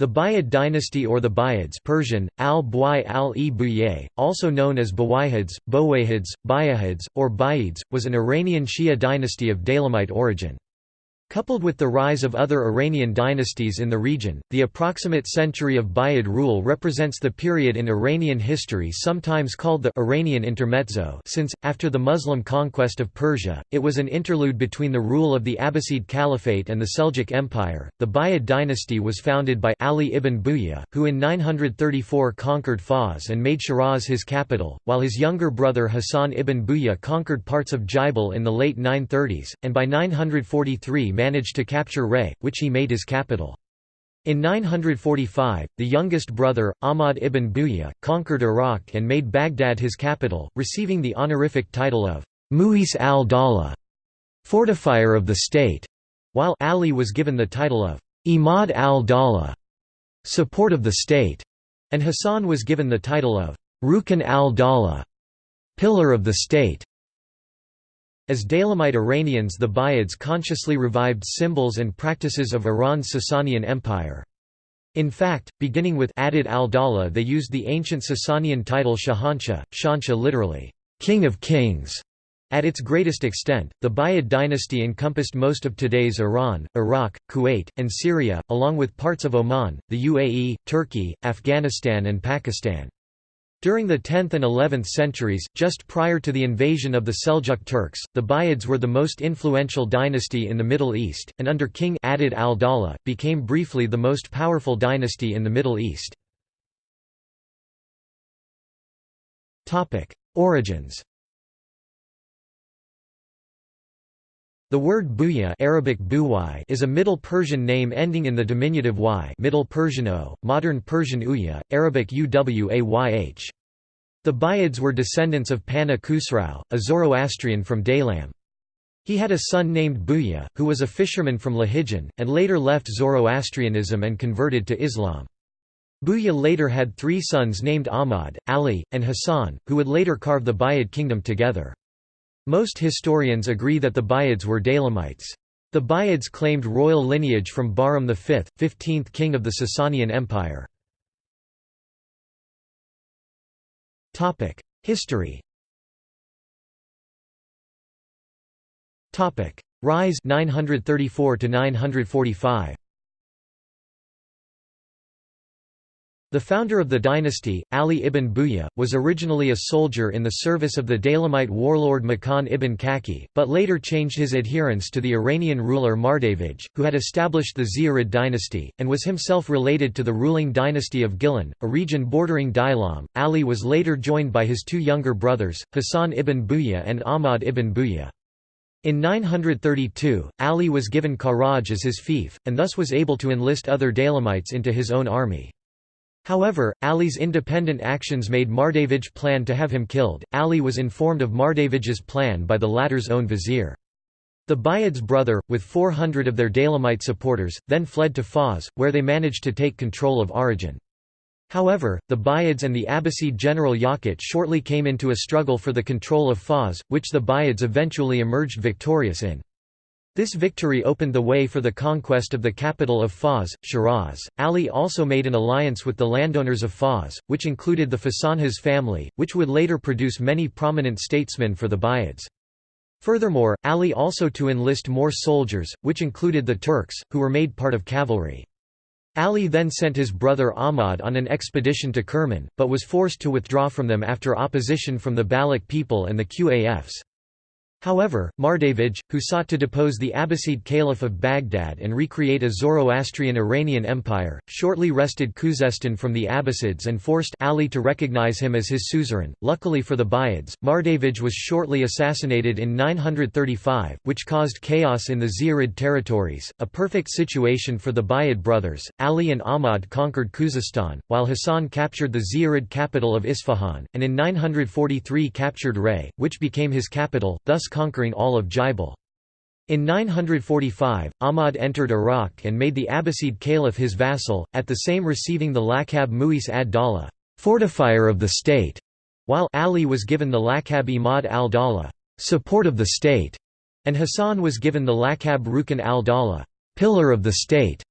The Buyid dynasty or the Buyids Persian, al al -e also known as Buwayhids, Bowayhids, Bayahids, or Buyids, was an Iranian Shia dynasty of Daylamite origin. Coupled with the rise of other Iranian dynasties in the region, the approximate century of Buyid rule represents the period in Iranian history sometimes called the Iranian Intermezzo since, after the Muslim conquest of Persia, it was an interlude between the rule of the Abbasid Caliphate and the Seljuk Empire. The Buyid dynasty was founded by Ali ibn Buya, who in 934 conquered Fars and made Shiraz his capital, while his younger brother Hassan ibn Buya conquered parts of Jaibal in the late 930s, and by 943 managed to capture Ray, which he made his capital. In 945, the youngest brother, Ahmad ibn Buya, conquered Iraq and made Baghdad his capital, receiving the honorific title of Mu'izz al-Dawla, fortifier of the state, while Ali was given the title of Imad al-Dawla, support of the state, and Hassan was given the title of Rukn al-Dawla, pillar of the state. As Daylamite Iranians the Buyids consciously revived symbols and practices of Iran's Sasanian Empire. In fact, beginning with Adud al-Dawla they used the ancient Sasanian title Shahanshah, Shansha literally, king of kings. At its greatest extent, the Buyid dynasty encompassed most of today's Iran, Iraq, Kuwait, and Syria, along with parts of Oman, the UAE, Turkey, Afghanistan and Pakistan. During the 10th and 11th centuries, just prior to the invasion of the Seljuk Turks, the Buyids were the most influential dynasty in the Middle East, and under King Adud al-Dawla, became briefly the most powerful dynasty in the Middle East. Origins The word Buya Arabic is a Middle Persian name ending in the diminutive y Middle Persian o, modern Persian uya, Arabic uwayh. The Buyids were descendants of Pana Khusrau, a Zoroastrian from Daylam. He had a son named Buya, who was a fisherman from Lahijan, and later left Zoroastrianism and converted to Islam. Buya later had three sons named Ahmad, Ali, and Hassan, who would later carve the Buyid kingdom together. Most historians agree that the Buyids were Daylamites. The Buyids claimed royal lineage from Bahram V, 15th king of the Sasanian Empire. History Rise 934 to 945 The founder of the dynasty, Ali ibn Buya, was originally a soldier in the service of the Daylamite warlord Makan ibn Kaki, but later changed his adherence to the Iranian ruler Mardavij, who had established the Ziyarid dynasty, and was himself related to the ruling dynasty of Gilan, a region bordering Daylam. Ali was later joined by his two younger brothers, Hassan ibn Buya and Ahmad ibn Buya. In 932, Ali was given Karaj as his fief, and thus was able to enlist other Daylamites into his own army. However, Ali's independent actions made Mardavij plan to have him killed. Ali was informed of Mardavij's plan by the latter's own vizier. The Buyid's brother, with 400 of their Daylamite supporters, then fled to Fars, where they managed to take control of Arrajan. However, the Buyids and the Abbasid general Yaqut shortly came into a struggle for the control of Fars, which the Buyids eventually emerged victorious in. This victory opened the way for the conquest of the capital of Fars, Shiraz. Ali also made an alliance with the landowners of Fars, which included the Fasanjas family, which would later produce many prominent statesmen for the Buyids. Furthermore, Ali also to enlist more soldiers, which included the Turks, who were made part of cavalry. Ali then sent his brother Ahmad on an expedition to Kerman, but was forced to withdraw from them after opposition from the Baloch people and the Qufs. However, Mardavij, who sought to depose the Abbasid Caliph of Baghdad and recreate a Zoroastrian Iranian empire, shortly wrested Khuzestan from the Abbasids and forced Ali to recognize him as his suzerain. Luckily for the Buyids, Mardavij was shortly assassinated in 935, which caused chaos in the Ziyarid territories, a perfect situation for the Buyid brothers. Ali and Ahmad conquered Khuzestan, while Hassan captured the Ziyarid capital of Isfahan, and in 943 captured Ray, which became his capital, thus conquering all of Jaibal. In 945, Ahmad entered Iraq and made the Abbasid Caliph his vassal, at the same receiving the Laqab Mu'izz ad-Dawla fortifier of the state", while Ali was given the Laqab Imad al-Dawla support of the state", and Hassan was given the Laqab Rukn al-Dawla pillar of the state".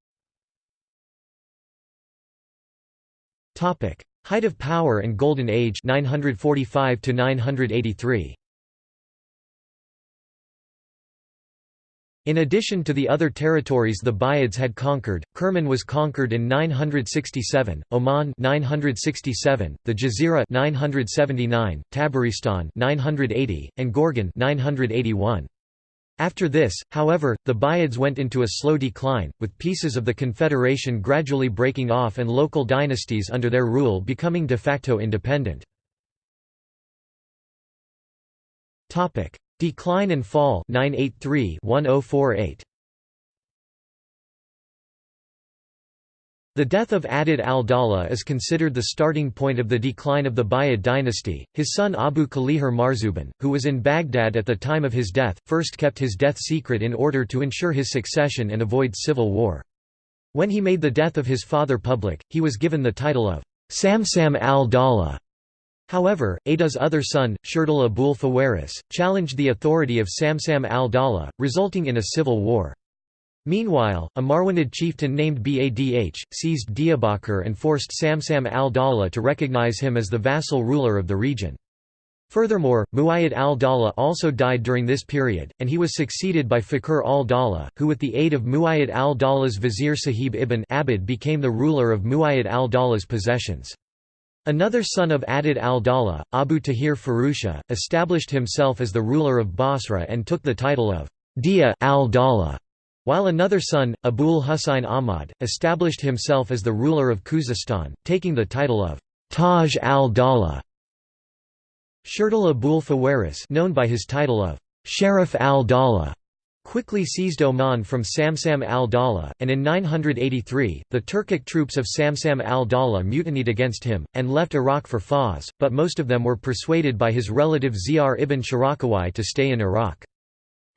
Height of power and Golden Age 945 to 983. In addition to the other territories the Buyids had conquered, Kerman was conquered in 967, Oman 967, the Jazira 979, Tabaristan 980, and Gorgan 981. After this, however, the Buyids went into a slow decline, with pieces of the confederation gradually breaking off and local dynasties under their rule becoming de facto independent. Decline and fall 983 1048 The death of Adud al-Dawla is considered the starting point of the decline of the Buyid dynasty. His son Abu Kalijar Marzuban, who was in Baghdad at the time of his death, first kept his death secret in order to ensure his succession and avoid civil war. When he made the death of his father public, he was given the title of Samsam al-Dawla. However, Ada's other son, Shirdil Abul Fawaris, challenged the authority of Samsam al-Dawla, resulting in a civil war. Meanwhile, a Marwanid chieftain named Badh, seized Diyarbakir and forced Samsam al-Dawla to recognize him as the vassal ruler of the region. Furthermore, Muayyad al-Dawla also died during this period, and he was succeeded by Fakhr al-Dawla, who with the aid of Muayyad al-Dawla's vizier Sahib ibn Abbad became the ruler of Muayyad al-Dawla's possessions. Another son of Adud al-Dawla, Abu Tahir Farusha, established himself as the ruler of Basra and took the title of Dia al-Dawla. While another son, Abul Husayn Ahmad, established himself as the ruler of Khuzestan, taking the title of Taj al-Dawla. Shirdil Abul Fawaris known by his title of Sharif al-Dawla quickly seized Oman from Samsam al-Dawla, and in 983, the Turkic troops of Samsam al-Dawla mutinied against him, and left Iraq for Fars, but most of them were persuaded by his relative Ziyar ibn Sharakawai to stay in Iraq.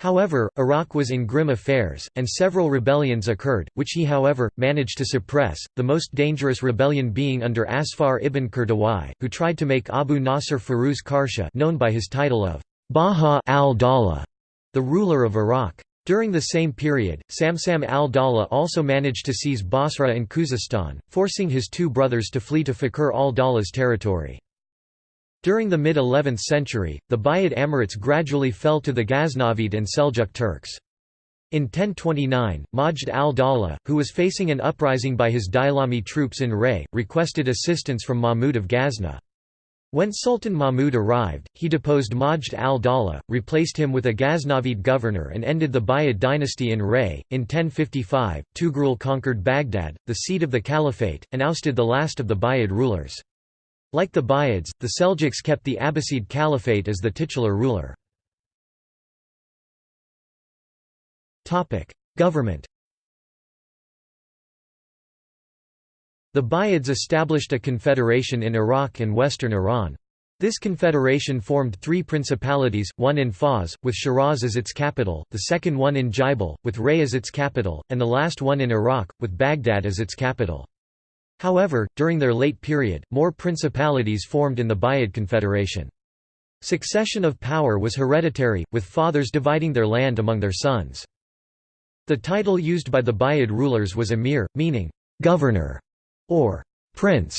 However, Iraq was in grim affairs, and several rebellions occurred, which he however, managed to suppress, the most dangerous rebellion being under Asfar ibn Kurdawai, who tried to make Abu Nasr Firuz Karsha known by his title of Baha al-Dawla, the ruler of Iraq. During the same period, Samsam al-Dawla also managed to seize Basra and Khuzestan, forcing his two brothers to flee to Fakhr al-Dawla's territory. During the mid-11th century, the Buyid amirates gradually fell to the Ghaznavid and Seljuk Turks. In 1029, Majd al-Dawla, who was facing an uprising by his Daylami troops in Ray, requested assistance from Mahmud of Ghazna. When Sultan Mahmud arrived, he deposed Majd al-Dawla, replaced him with a Ghaznavid governor and ended the Buyid dynasty in Ray. In 1055, Tughrul conquered Baghdad, the seat of the caliphate, and ousted the last of the Buyid rulers. Like the Buyids, the Seljuks kept the Abbasid Caliphate as the titular ruler. Government The Buyids established a confederation in Iraq and western Iran. This confederation formed three principalities, one in Fars, with Shiraz as its capital, the second one in Jaibal, with Ray as its capital, and the last one in Iraq, with Baghdad as its capital. However, during their late period, more principalities formed in the Buyid Confederation. Succession of power was hereditary, with fathers dividing their land among their sons. The title used by the Buyid rulers was emir, meaning, governor, or prince.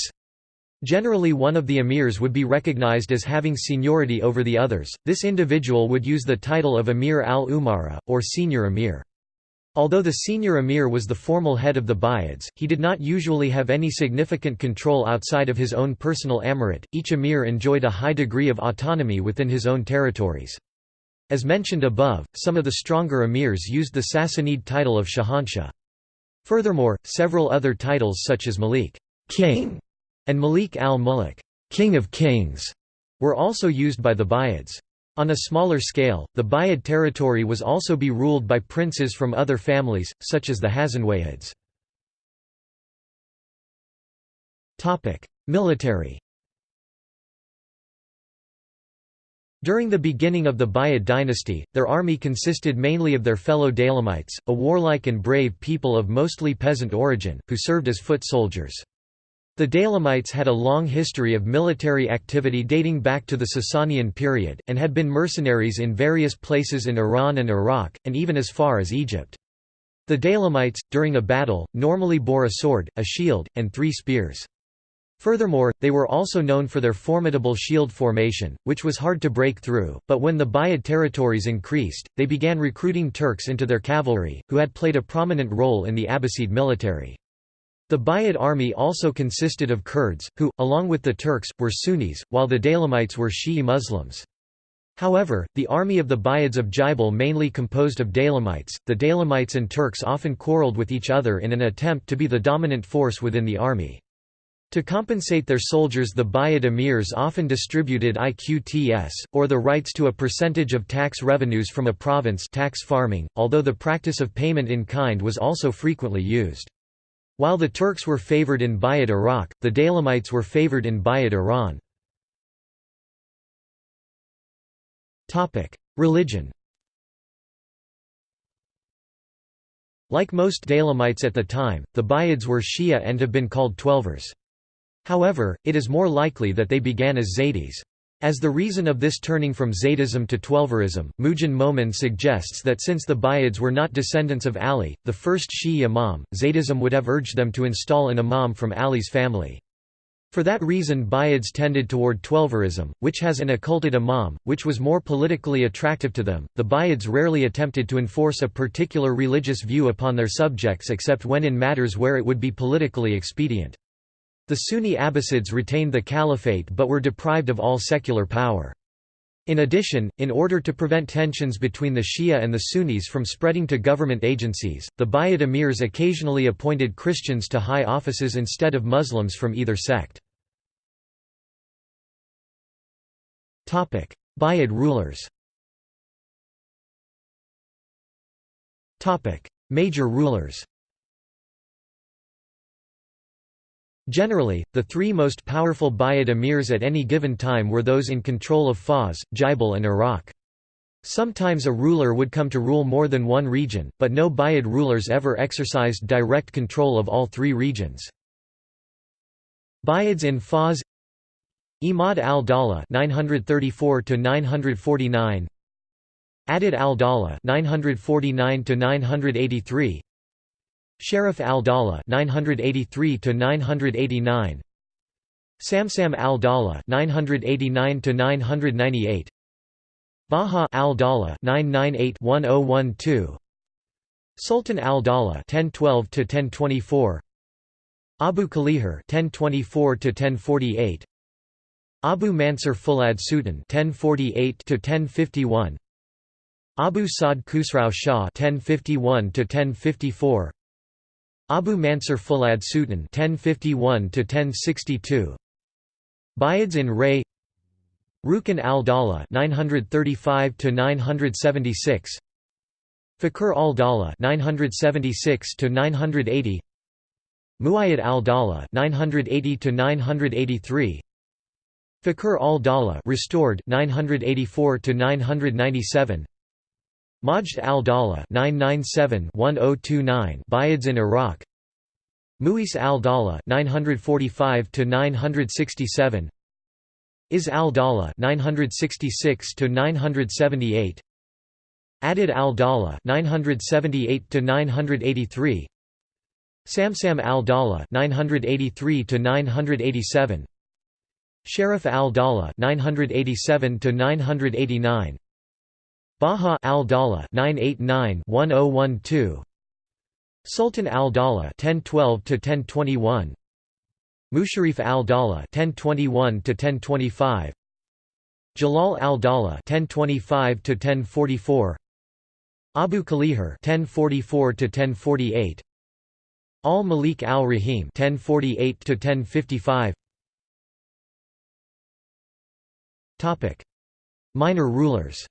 Generally one of the emirs would be recognized as having seniority over the others, this individual would use the title of Emir al-Umara, or senior emir. Although the senior emir was the formal head of the Buyids, he did not usually have any significant control outside of his own personal emirate. Each emir enjoyed a high degree of autonomy within his own territories. As mentioned above, some of the stronger emirs used the Sassanid title of Shahanshah. Furthermore, several other titles such as Malik king", and Malik al-Muluk king of kings", were also used by the Buyids. On a smaller scale, the Buyid territory was also be ruled by princes from other families, such as the Hasanwayhids. Military During the beginning of the Buyid dynasty, their army consisted mainly of their fellow Daylamites, a warlike and brave people of mostly peasant origin, who served as foot soldiers. The Daylamites had a long history of military activity dating back to the Sasanian period, and had been mercenaries in various places in Iran and Iraq, and even as far as Egypt. The Daylamites, during a battle, normally bore a sword, a shield, and three spears. Furthermore, they were also known for their formidable shield formation, which was hard to break through, but when the Buyid territories increased, they began recruiting Turks into their cavalry, who had played a prominent role in the Abbasid military. The Buyid army also consisted of Kurds, who, along with the Turks, were Sunnis, while the Daylamites were Shi'i Muslims. However, the army of the Buyids of Jabil mainly composed of Daylamites. The Daylamites and Turks often quarreled with each other in an attempt to be the dominant force within the army. To compensate their soldiers the Buyid emirs often distributed iqtas, or the rights to a percentage of tax revenues from a province tax farming, although the practice of payment in kind was also frequently used. While the Turks were favored in Buyid Iraq, the Daylamites were favored in Buyid Iran. Religion Like most Daylamites at the time, the Buyids were Shia and have been called Twelvers. However, it is more likely that they began as Zaydis. As the reason of this turning from Zaydism to Twelverism, Moojan Momen suggests that since the Buyids were not descendants of Ali, the first Shi'i imam, Zaydism would have urged them to install an imam from Ali's family. For that reason Buyids tended toward Twelverism, which has an occulted imam, which was more politically attractive to them. The Buyids rarely attempted to enforce a particular religious view upon their subjects except when in matters where it would be politically expedient. The Sunni Abbasids retained the caliphate but were deprived of all secular power. In addition, in order to prevent tensions between the Shia and the Sunnis from spreading to government agencies, the Buyid emirs occasionally appointed Christians to high offices instead of Muslims from either sect. Buyid rulers Major rulers Generally, the three most powerful Buyid emirs at any given time were those in control of Fars, Jabil and Iraq. Sometimes a ruler would come to rule more than one region, but no Buyid rulers ever exercised direct control of all three regions. Buyids in Fars Imad al-Dawla 934 949 Adud al-Dawla 949 983 Sharif al-Dawla 983 to 989 Samsam al-Dawla 989 to 998 Baha al-Dawla 998-1012 Sultan al-Dawla 1012 to 1024 Abu Kalijar 1024 to 1048 Abu Mansur Fulad Sultan 1048 to 1051 Abu Sa'd Khusrau Shah 1051 to 1054 Abu Mansur Fulad Sultan 1051 to 1062 Buyids in Ray. Rukn al-Dawla 935 to 976 Fakhr al-Dawla (976–980), Muayyad al-Dawla 980 to 983 Fakhr al-Dawla restored 984 to 997 Majd al-Dawla 997-1029 Buyids in Iraq. Mu'izz al-Dawla 945 to 967 Izz al-Dawla 966 to 978 Adud al-Dawla 978 to 983 Samsam al-Dawla 983 to 987 Sharif al-Dawla 987 to 989 Baha al-Dawla 989-1012 Sultan al-Dawla 1012 to 1021 Musharrif al-Dawla 1021 to 1025 Jalal al-Dawla 1025 to 1044 Abu Kalijar 1044 to 1048 Al-Malik al-Rahim 1048 to 1055 Topic. Minor rulers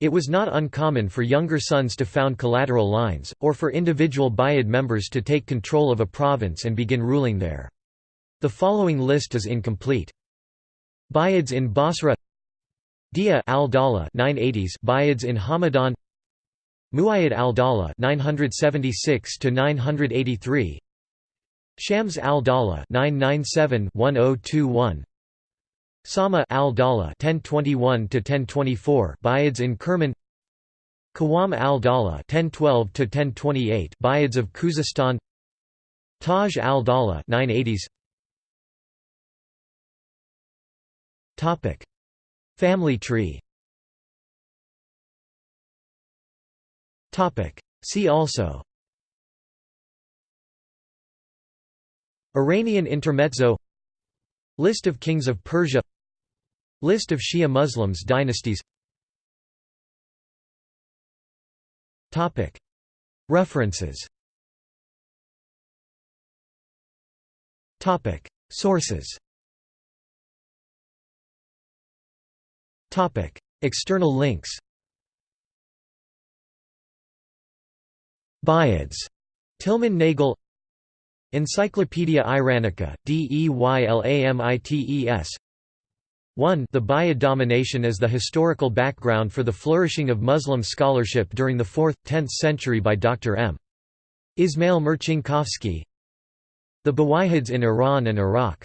It was not uncommon for younger sons to found collateral lines, or for individual Buyid members to take control of a province and begin ruling there. The following list is incomplete. Buyids in Basra Dia al-Dawla 980s Buyids in Hamadan Muayyad al-Dawla 976 to 983 Shams al-Dawla 997 1021 Sama al-Dawla 1021 to 1024 Buyids in Kerman. Qawam al-Dawla 1012 to 1028 Buyids of Khuzestan. Taj al-Dawla 980s Topic. Family tree. Topic. See also. Iranian intermezzo. List of kings of Persia List of Shia Muslims dynasties. References. Sources. External links. Buyids. Tilman Nagel Encyclopaedia Iranica, Deylamites 1 The Buyid domination as the historical background for the flourishing of Muslim scholarship during the 4th–10th century by Dr. M. Ismail Marcinkowski The Buwayhids in Iran and Iraq